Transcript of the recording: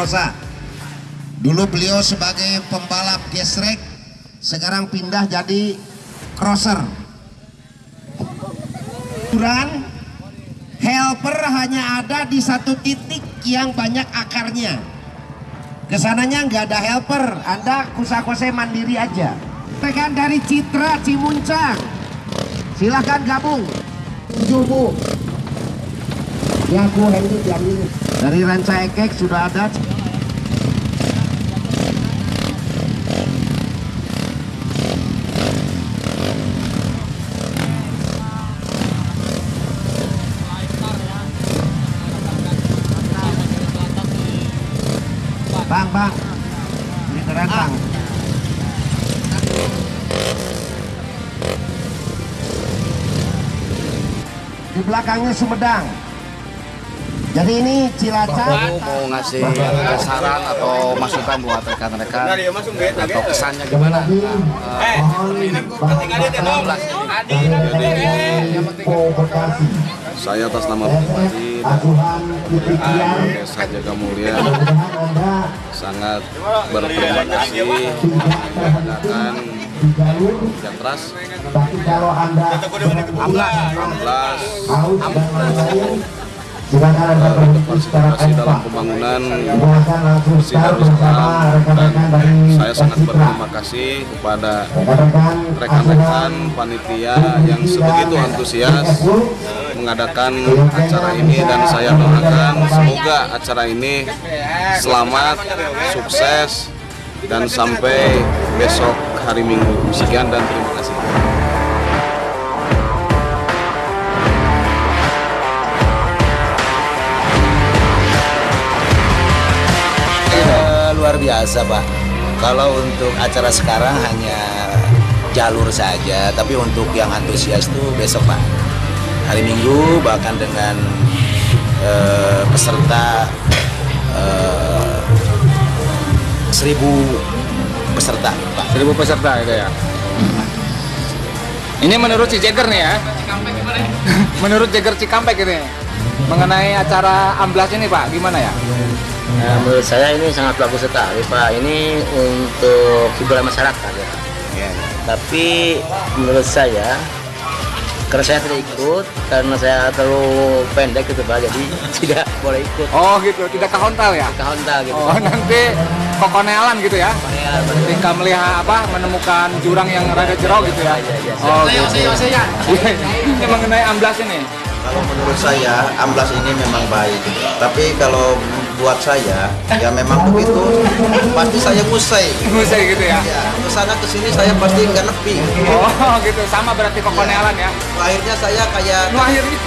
Rosa. Dulu beliau sebagai pembalap gesrek, sekarang pindah jadi crosser. Ukuran helper hanya ada di satu titik yang banyak akarnya. Ke sananya nggak ada helper, Anda kusa-kose mandiri aja. Tekan dari Citra Cimuncang. Silahkan gabung. Tujuh bu. Ya aku Hendy diambil. Dari Ranca Ekek sudah ada. Bang, bang. Ini keren bang. Di belakangnya Sumedang. Jadi ini Cilacap. Mau ngasih saran atau masukan buat rekan-rekan? Atau kesannya gimana? Eh, Saya atas nama pribadi dan Desa Jaga Mulia. Sangat berterima kasih. mengadakan hujan deras kalau Anda 16 silakan Anda berhenti secara berpartisipasi dalam pembangunan Darussalam rekan-rekan dan saya sangat berterima kasih kepada Rekan-rekan rekan-rekan panitia yang sebegitu antusias mengadakan acara ini dan saya doakan semoga acara ini selamat, sukses dan sampai besok hari Minggu. Sekian dan terima kasih. Biasa pak kalau untuk acara sekarang hanya jalur saja tapi untuk yang antusias itu besok pak hari minggu bahkan dengan eh, peserta eh, seribu peserta pak Seribu peserta itu ya. Ini menurut si Jagger nih ya. menurut Jagger Cikampek ini mengenai acara amblas ini Pak, gimana ya? Nah, menurut saya ini sangat bagus sekali Pak. Ini untuk hiburan masyarakat ya. Tapi menurut saya karena saya tidak ikut karena saya terlalu pendek gitu Pak, jadi tidak boleh ikut Oh gitu, tidak ke hontal ya? ke Honda gitu. Oh nanti kokonealan gitu ya? Ya. Ketika melihat apa menemukan jurang yang rada jero gitu ya? Iya, iya, Oh gitu. Ini mengenai amblas ini. Kalau menurut saya amblas ini memang baik, tapi kalau buat saya ya memang begitu pasti saya musai. Musik gitu ya? Ya, ke sana ke sini saya pasti nggak nepi. Oh gitu, sama berarti kokonealan ya? Akhirnya saya kayak akhirnya